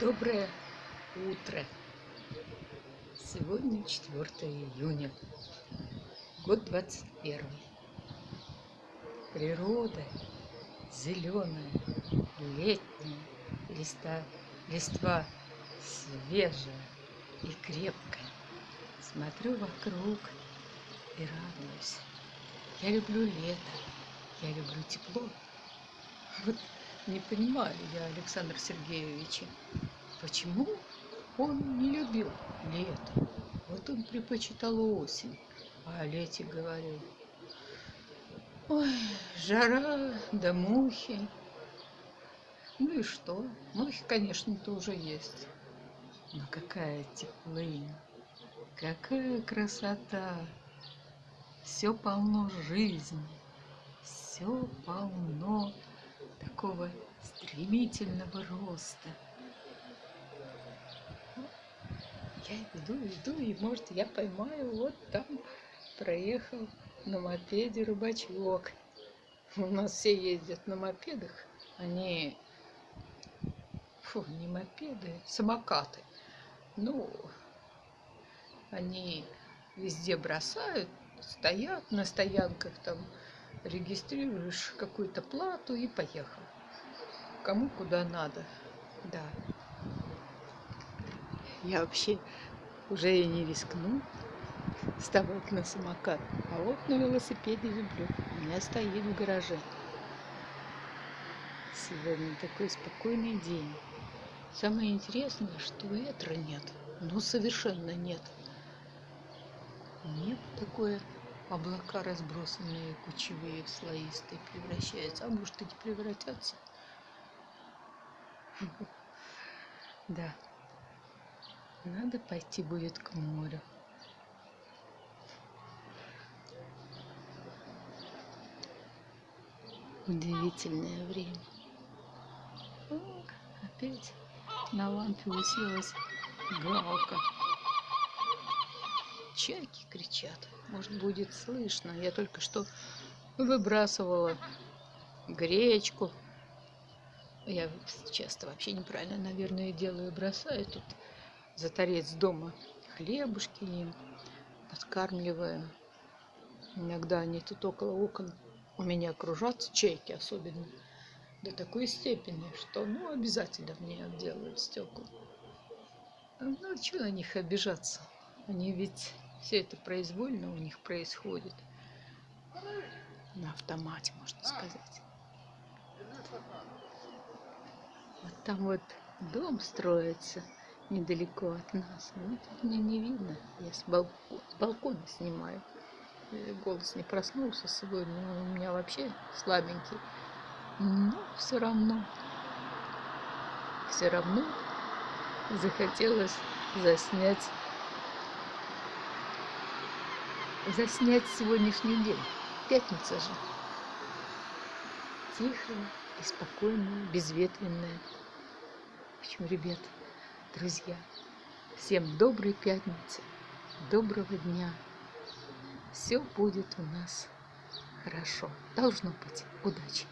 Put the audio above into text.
Доброе утро! Сегодня 4 июня, год 21. Природа зеленая, летняя, листа, листва свежая и крепкая. Смотрю вокруг и радуюсь. Я люблю лето, я люблю тепло. Вот не понимаю я Александра Сергеевича, почему он не любил лето. Вот он предпочитал осень, а о лете говорил. Ой, жара да мухи. Ну и что? Мухи, конечно, тоже есть. Но какая теплынь, какая красота. Все полно жизни, все полно такого стремительного роста. Я иду, иду, и, может, я поймаю, вот там проехал на мопеде рыбачок. У нас все ездят на мопедах, они, фу, не мопеды, самокаты. Ну, они везде бросают, стоят на стоянках там, регистрируешь какую-то плату и поехал. Кому куда надо. Да. Я вообще уже и не рискну вставать на самокат. А вот на велосипеде люблю. У меня стоит в гараже. Сегодня такой спокойный день. Самое интересное, что ветра нет. Ну, совершенно нет. Небо такое облака разбросанные кучевые слоистые превращаются. А может и не превратятся? Да. Надо пойти будет к морю. Удивительное время. Опять на лампе уселась галка чайки кричат. Может, будет слышно. Я только что выбрасывала гречку. Я часто вообще неправильно, наверное, делаю. Бросаю тут за торец дома хлебушки им, подкармливаю. Иногда они тут около окон у меня кружатся, чайки особенно, до такой степени, что ну обязательно мне делают стекла. Ну, что на них обижаться? Они ведь все это произвольно у них происходит. На автомате, можно сказать. Вот там вот дом строится недалеко от нас. Вот мне не видно. Я с балкона, балкона снимаю. Э, голос не проснулся сегодня. Он у меня вообще слабенький. Но все равно, все равно захотелось заснять заснять сегодняшний день. Пятница же. Тихая и спокойная, безветренная. В общем, ребят, друзья, всем доброй пятницы, доброго дня. Все будет у нас хорошо. Должно быть. Удачи!